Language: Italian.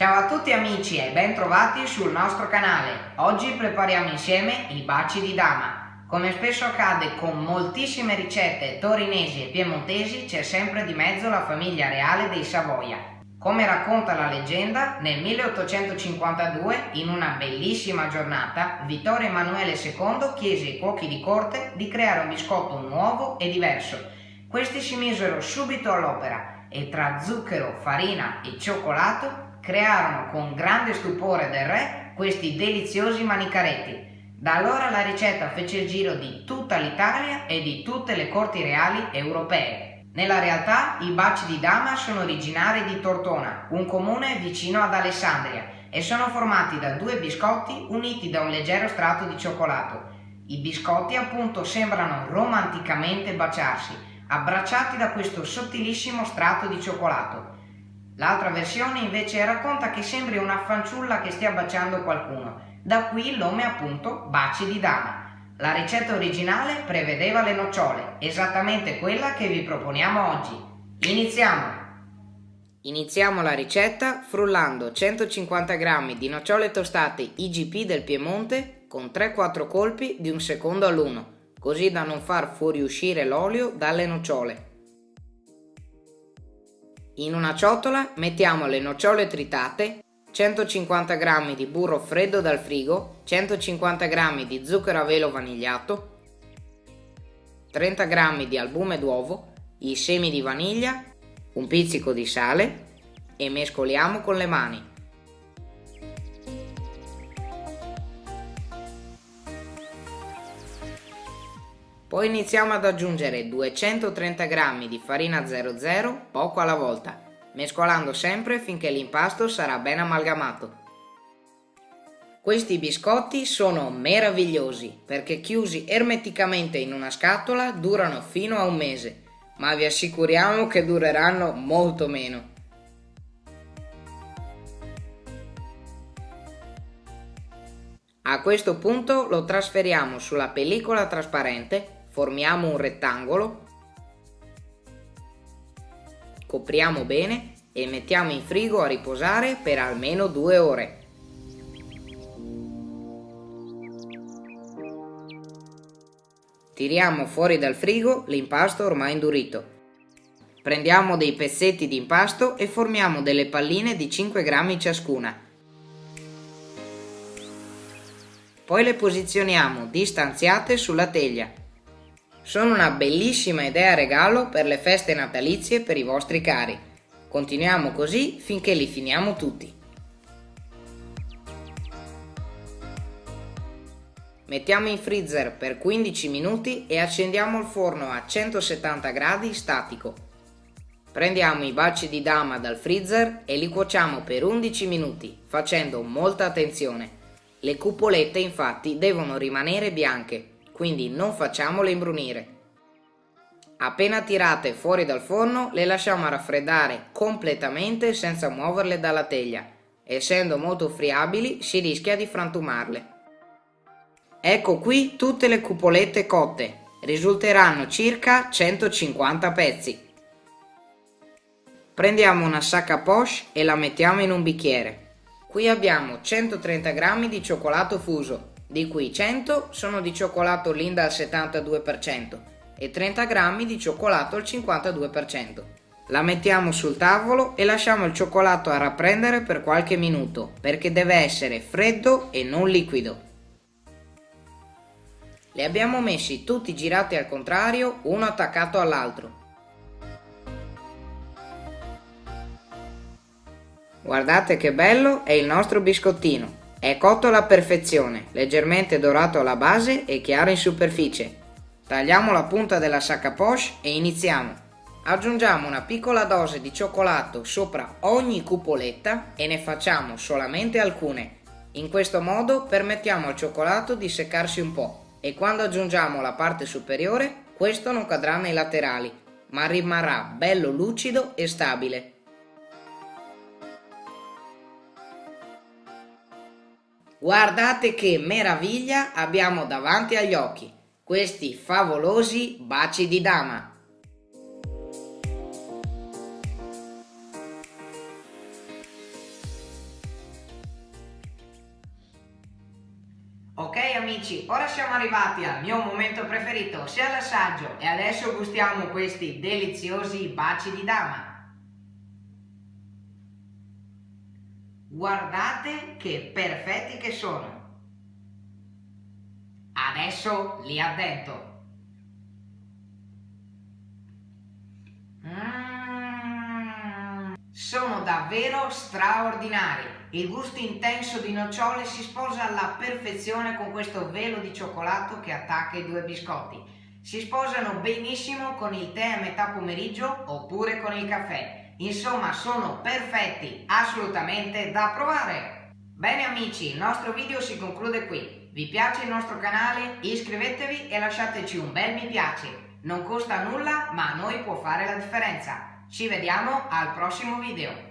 Ciao a tutti amici e ben trovati sul nostro canale. Oggi prepariamo insieme i baci di dama. Come spesso accade con moltissime ricette torinesi e piemontesi c'è sempre di mezzo la famiglia reale dei Savoia. Come racconta la leggenda, nel 1852, in una bellissima giornata, Vittorio Emanuele II chiese ai cuochi di corte di creare un biscotto nuovo e diverso. Questi si misero subito all'opera e tra zucchero, farina e cioccolato crearono con grande stupore del re questi deliziosi manicaretti. Da allora la ricetta fece il giro di tutta l'Italia e di tutte le corti reali europee. Nella realtà i baci di dama sono originari di Tortona, un comune vicino ad Alessandria, e sono formati da due biscotti uniti da un leggero strato di cioccolato. I biscotti appunto sembrano romanticamente baciarsi, abbracciati da questo sottilissimo strato di cioccolato. L'altra versione invece racconta che sembri una fanciulla che stia baciando qualcuno, da qui il nome appunto baci di dama. La ricetta originale prevedeva le nocciole, esattamente quella che vi proponiamo oggi. Iniziamo! Iniziamo la ricetta frullando 150 g di nocciole tostate IGP del Piemonte con 3-4 colpi di un secondo all'uno, così da non far fuoriuscire l'olio dalle nocciole. In una ciotola mettiamo le nocciole tritate 150 g di burro freddo dal frigo, 150 g di zucchero a velo vanigliato, 30 g di albume d'uovo, i semi di vaniglia, un pizzico di sale e mescoliamo con le mani. Poi iniziamo ad aggiungere 230 g di farina 00 poco alla volta mescolando sempre finché l'impasto sarà ben amalgamato. Questi biscotti sono meravigliosi perché chiusi ermeticamente in una scatola durano fino a un mese, ma vi assicuriamo che dureranno molto meno. A questo punto lo trasferiamo sulla pellicola trasparente, formiamo un rettangolo Copriamo bene e mettiamo in frigo a riposare per almeno due ore. Tiriamo fuori dal frigo l'impasto ormai indurito. Prendiamo dei pezzetti di impasto e formiamo delle palline di 5 grammi ciascuna. Poi le posizioniamo distanziate sulla teglia. Sono una bellissima idea regalo per le feste natalizie per i vostri cari. Continuiamo così finché li finiamo tutti. Mettiamo in freezer per 15 minuti e accendiamo il forno a 170 gradi statico. Prendiamo i baci di dama dal freezer e li cuociamo per 11 minuti, facendo molta attenzione. Le cupolette infatti devono rimanere bianche quindi non facciamole imbrunire. Appena tirate fuori dal forno le lasciamo raffreddare completamente senza muoverle dalla teglia. Essendo molto friabili si rischia di frantumarle. Ecco qui tutte le cupolette cotte, risulteranno circa 150 pezzi. Prendiamo una sacca poche e la mettiamo in un bicchiere. Qui abbiamo 130 g di cioccolato fuso, di cui 100 sono di cioccolato Linda al 72% e 30 grammi di cioccolato al 52%. La mettiamo sul tavolo e lasciamo il cioccolato a rapprendere per qualche minuto perché deve essere freddo e non liquido. Li abbiamo messi tutti girati al contrario, uno attaccato all'altro. Guardate che bello è il nostro biscottino. È cotto alla perfezione, leggermente dorato alla base e chiaro in superficie. Tagliamo la punta della sacca poche e iniziamo. Aggiungiamo una piccola dose di cioccolato sopra ogni cupoletta e ne facciamo solamente alcune. In questo modo permettiamo al cioccolato di seccarsi un po' e quando aggiungiamo la parte superiore questo non cadrà nei laterali, ma rimarrà bello lucido e stabile. Guardate che meraviglia abbiamo davanti agli occhi, questi favolosi baci di dama. Ok amici, ora siamo arrivati al mio momento preferito, sia l'assaggio e adesso gustiamo questi deliziosi baci di dama. Guardate che perfetti che sono. Adesso li addento. Mm, sono davvero straordinari. Il gusto intenso di nocciole si sposa alla perfezione con questo velo di cioccolato che attacca i due biscotti. Si sposano benissimo con il tè a metà pomeriggio oppure con il caffè. Insomma, sono perfetti, assolutamente da provare! Bene amici, il nostro video si conclude qui. Vi piace il nostro canale? Iscrivetevi e lasciateci un bel mi piace. Non costa nulla, ma a noi può fare la differenza. Ci vediamo al prossimo video.